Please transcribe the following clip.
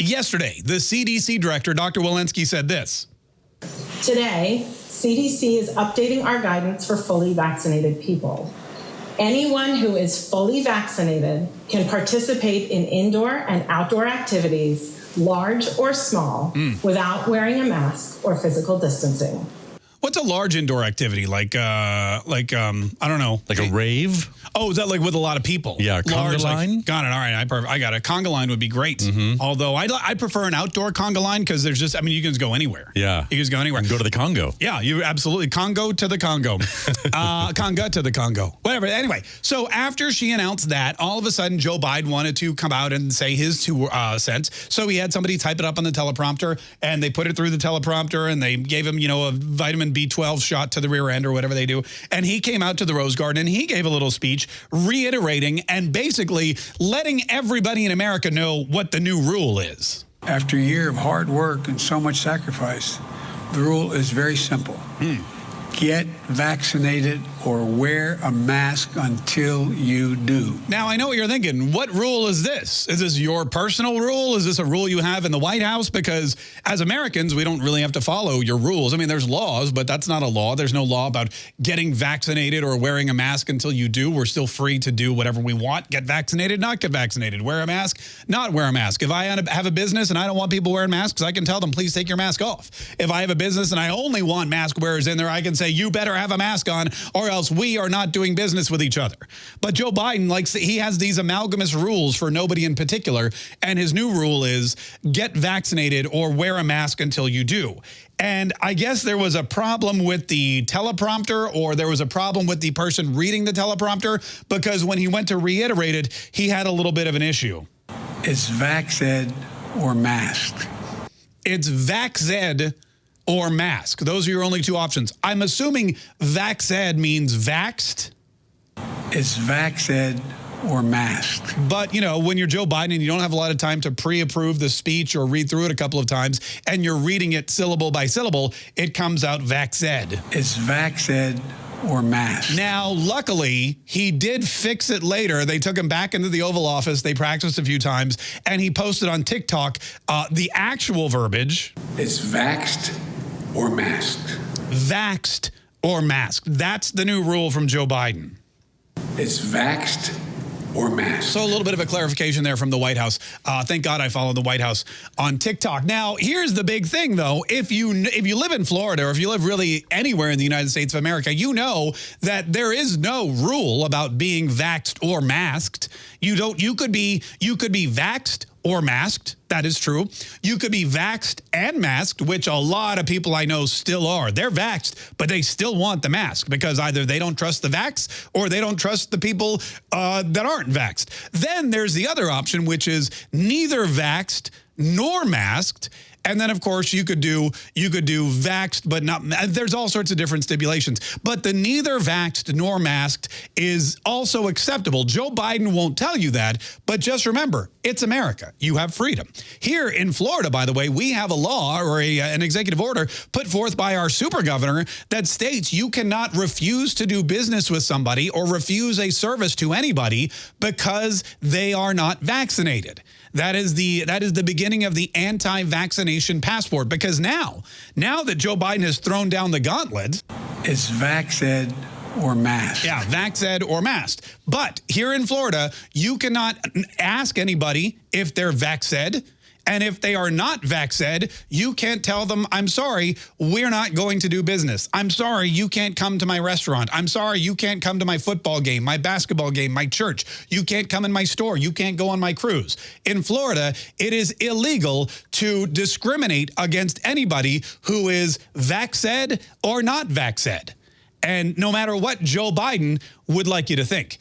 Yesterday, the CDC director, Dr. Walensky, said this. Today, CDC is updating our guidance for fully vaccinated people. Anyone who is fully vaccinated can participate in indoor and outdoor activities, large or small, mm. without wearing a mask or physical distancing. What's a large indoor activity like? Uh, like um, I don't know, like a rave. Oh, is that like with a lot of people? Yeah, conga large, line. Like, got it. All right, I, I got it. Conga line would be great. Mm -hmm. Although I I prefer an outdoor conga line because there's just I mean you can just go anywhere. Yeah, you can just go anywhere. go to the Congo. Yeah, you absolutely Congo to the Congo, uh, Conga to the Congo. Whatever. Anyway, so after she announced that, all of a sudden Joe Biden wanted to come out and say his two uh, cents. So he had somebody type it up on the teleprompter, and they put it through the teleprompter, and they gave him you know a vitamin B12 shot to the rear end or whatever they do. And he came out to the Rose Garden and he gave a little speech reiterating and basically letting everybody in America know what the new rule is. After a year of hard work and so much sacrifice, the rule is very simple. Hmm get vaccinated or wear a mask until you do. Now, I know what you're thinking. What rule is this? Is this your personal rule? Is this a rule you have in the White House? Because as Americans, we don't really have to follow your rules. I mean, there's laws, but that's not a law. There's no law about getting vaccinated or wearing a mask until you do. We're still free to do whatever we want. Get vaccinated, not get vaccinated. Wear a mask, not wear a mask. If I have a business and I don't want people wearing masks, I can tell them, please take your mask off. If I have a business and I only want mask wearers in there, I can say, you better have a mask on or else we are not doing business with each other. But Joe Biden likes, he has these amalgamous rules for nobody in particular. And his new rule is get vaccinated or wear a mask until you do. And I guess there was a problem with the teleprompter or there was a problem with the person reading the teleprompter because when he went to reiterate it, he had a little bit of an issue. It's vaxed or masked. It's vaxed or mask. Those are your only two options. I'm assuming vaxed means vaxed. It's vaxed or masked. But, you know, when you're Joe Biden and you don't have a lot of time to pre-approve the speech or read through it a couple of times, and you're reading it syllable by syllable, it comes out vaxed. It's vaxed or masked. Now, luckily, he did fix it later. They took him back into the Oval Office. They practiced a few times, and he posted on TikTok uh, the actual verbiage. It's vaxed or masked. Vaxed or masked. That's the new rule from Joe Biden. It's vaxed or masked. So a little bit of a clarification there from the White House. Uh, thank God I follow the White House on TikTok. Now, here's the big thing, though. If you if you live in Florida or if you live really anywhere in the United States of America, you know that there is no rule about being vaxed or masked. You don't. You could be you could be vaxed or masked. That is true. You could be vaxed and masked, which a lot of people I know still are. They're vaxed, but they still want the mask because either they don't trust the vax or they don't trust the people uh, that aren't vaxed. Then there's the other option, which is neither vaxed nor masked and then, of course, you could do you could do vaxed, but not. There's all sorts of different stipulations. But the neither vaxed nor masked is also acceptable. Joe Biden won't tell you that, but just remember, it's America. You have freedom. Here in Florida, by the way, we have a law or a, uh, an executive order put forth by our super governor that states you cannot refuse to do business with somebody or refuse a service to anybody because they are not vaccinated. That is the that is the beginning of the anti-vaccination passport because now, now that Joe Biden has thrown down the gauntlet, it's vaxed or masked. Yeah, vaxed or masked. But here in Florida, you cannot ask anybody if they're vaxed and if they are not vaxed, you can't tell them, I'm sorry, we're not going to do business. I'm sorry, you can't come to my restaurant. I'm sorry, you can't come to my football game, my basketball game, my church. You can't come in my store. You can't go on my cruise. In Florida, it is illegal to discriminate against anybody who is vaxed or not vaxed. And no matter what Joe Biden would like you to think.